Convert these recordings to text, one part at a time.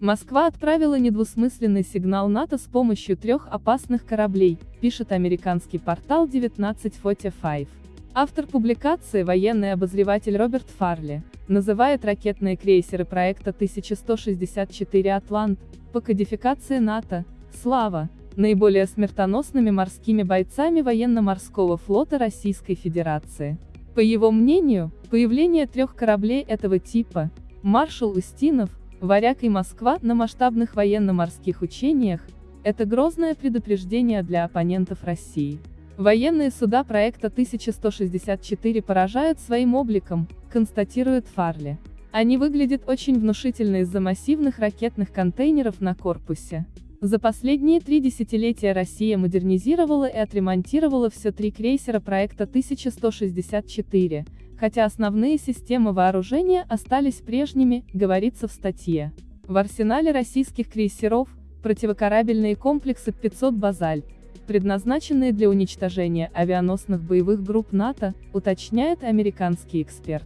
Москва отправила недвусмысленный сигнал НАТО с помощью трех опасных кораблей, пишет американский портал 1945. Автор публикации, военный обозреватель Роберт Фарли, называет ракетные крейсеры проекта 1164 «Атлант» по кодификации НАТО «Слава» наиболее смертоносными морскими бойцами военно-морского флота Российской Федерации. По его мнению, появление трех кораблей этого типа, маршал Устинов, Варяг и Москва на масштабных военно-морских учениях, это грозное предупреждение для оппонентов России. Военные суда проекта 1164 поражают своим обликом, констатирует Фарли. Они выглядят очень внушительно из-за массивных ракетных контейнеров на корпусе. За последние три десятилетия Россия модернизировала и отремонтировала все три крейсера проекта 1164, хотя основные системы вооружения остались прежними, говорится в статье. В арсенале российских крейсеров, противокорабельные комплексы 500 «Базальт», предназначенные для уничтожения авианосных боевых групп НАТО, уточняет американский эксперт.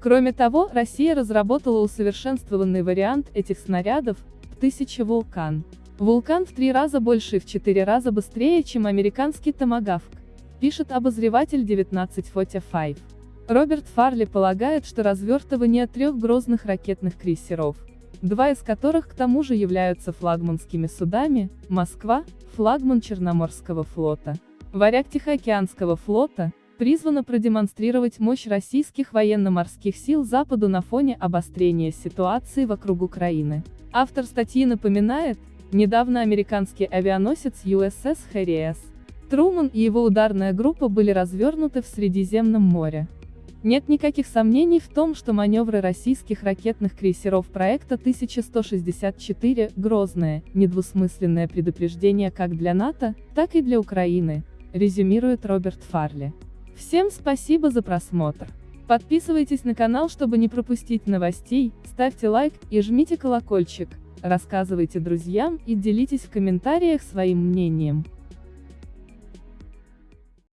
Кроме того, Россия разработала усовершенствованный вариант этих снарядов, 1000 «Вулкан». Вулкан в три раза больше и в четыре раза быстрее, чем американский «Томагавк», пишет обозреватель 1945. Роберт Фарли полагает, что развертывание трех грозных ракетных крейсеров, два из которых к тому же являются флагманскими судами, Москва, флагман Черноморского флота, варяг Тихоокеанского флота, призвано продемонстрировать мощь российских военно-морских сил Западу на фоне обострения ситуации вокруг Украины. Автор статьи напоминает, недавно американский авианосец USS Harry S. Труман и его ударная группа были развернуты в Средиземном море. Нет никаких сомнений в том, что маневры российских ракетных крейсеров проекта 1164 – грозное, недвусмысленное предупреждение как для НАТО, так и для Украины, резюмирует Роберт Фарли. Всем спасибо за просмотр. Подписывайтесь на канал, чтобы не пропустить новостей, ставьте лайк и жмите колокольчик, рассказывайте друзьям и делитесь в комментариях своим мнением.